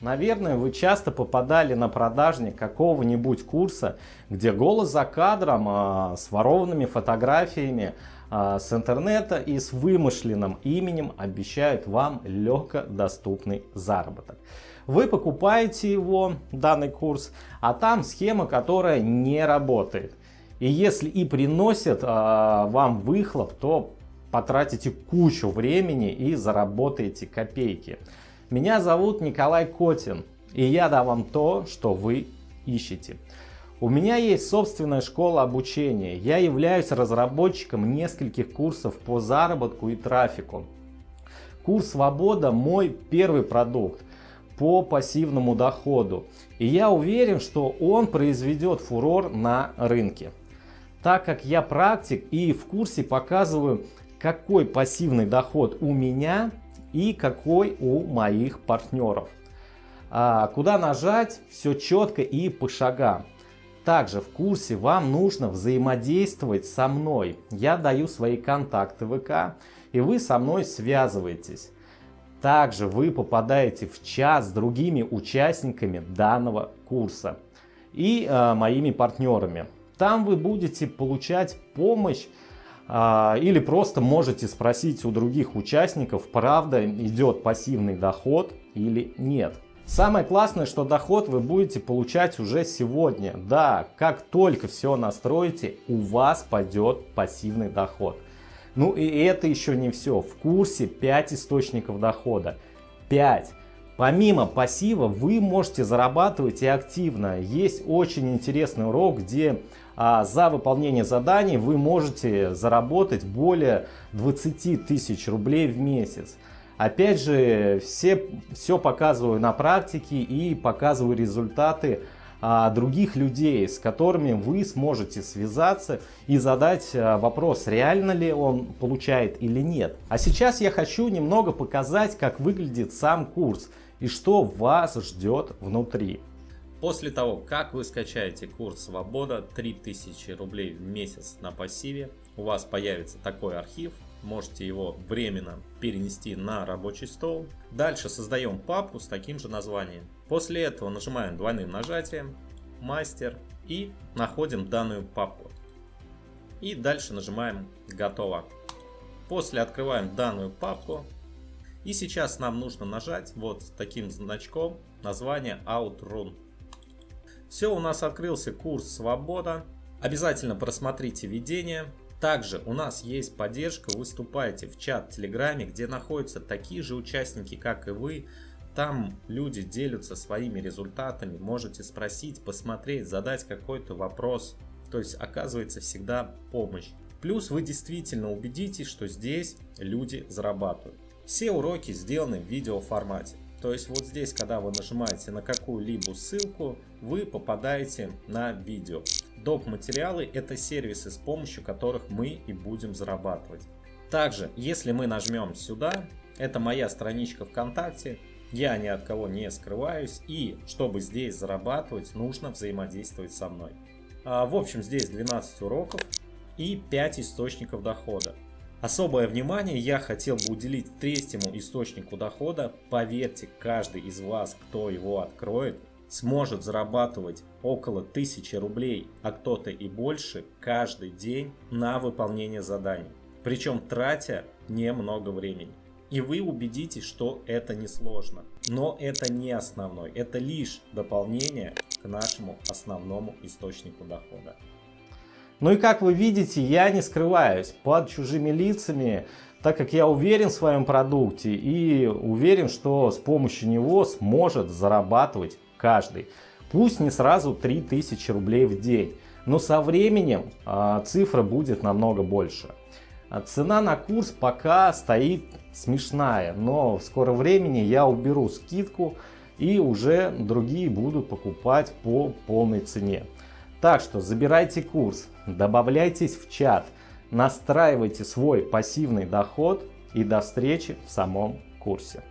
Наверное, вы часто попадали на продажник какого-нибудь курса, где голос за кадром а, с ворованными фотографиями а, с интернета и с вымышленным именем обещают вам легко доступный заработок. Вы покупаете его, данный курс, а там схема, которая не работает. И если и приносит а, вам выхлоп, то потратите кучу времени и заработаете копейки. Меня зовут Николай Котин, и я дам вам то, что вы ищете. У меня есть собственная школа обучения. Я являюсь разработчиком нескольких курсов по заработку и трафику. Курс «Свобода» мой первый продукт по пассивному доходу. И я уверен, что он произведет фурор на рынке. Так как я практик и в курсе показываю, какой пассивный доход у меня и какой у моих партнеров. А, куда нажать, все четко и по шагам. Также в курсе вам нужно взаимодействовать со мной. Я даю свои контакты ВК, и вы со мной связываетесь. Также вы попадаете в чат с другими участниками данного курса и э, моими партнерами. Там вы будете получать помощь или просто можете спросить у других участников, правда идет пассивный доход или нет. Самое классное, что доход вы будете получать уже сегодня. Да, как только все настроите, у вас пойдет пассивный доход. Ну и это еще не все. В курсе 5 источников дохода. 5. Помимо пассива вы можете зарабатывать и активно. Есть очень интересный урок, где а, за выполнение заданий вы можете заработать более 20 тысяч рублей в месяц. Опять же, все, все показываю на практике и показываю результаты а, других людей, с которыми вы сможете связаться и задать а, вопрос, реально ли он получает или нет. А сейчас я хочу немного показать, как выглядит сам курс и что вас ждет внутри. После того, как вы скачаете курс «Свобода» 3000 рублей в месяц на пассиве, у вас появится такой архив, можете его временно перенести на рабочий стол. Дальше создаем папку с таким же названием. После этого нажимаем двойным нажатием «Мастер» и находим данную папку. И дальше нажимаем «Готово». После открываем данную папку. И сейчас нам нужно нажать вот таким значком название Outrun. Все, у нас открылся курс «Свобода». Обязательно просмотрите видение. Также у нас есть поддержка, выступайте в чат в Телеграме, где находятся такие же участники, как и вы. Там люди делятся своими результатами, можете спросить, посмотреть, задать какой-то вопрос. То есть оказывается всегда помощь. Плюс вы действительно убедитесь, что здесь люди зарабатывают. Все уроки сделаны в видеоформате. То есть вот здесь, когда вы нажимаете на какую-либо ссылку, вы попадаете на видео. Доп. материалы это сервисы, с помощью которых мы и будем зарабатывать. Также, если мы нажмем сюда, это моя страничка ВКонтакте, я ни от кого не скрываюсь и чтобы здесь зарабатывать, нужно взаимодействовать со мной. А, в общем, здесь 12 уроков и 5 источников дохода. Особое внимание я хотел бы уделить третьему источнику дохода. Поверьте, каждый из вас, кто его откроет, сможет зарабатывать около 1000 рублей, а кто-то и больше каждый день на выполнение заданий. Причем тратя немного времени. И вы убедитесь, что это не сложно. Но это не основной, это лишь дополнение к нашему основному источнику дохода. Ну и как вы видите, я не скрываюсь под чужими лицами, так как я уверен в своем продукте и уверен, что с помощью него сможет зарабатывать каждый. Пусть не сразу 3000 рублей в день, но со временем а, цифра будет намного больше. А цена на курс пока стоит смешная, но в скором времени я уберу скидку и уже другие будут покупать по полной цене. Так что забирайте курс, добавляйтесь в чат, настраивайте свой пассивный доход и до встречи в самом курсе.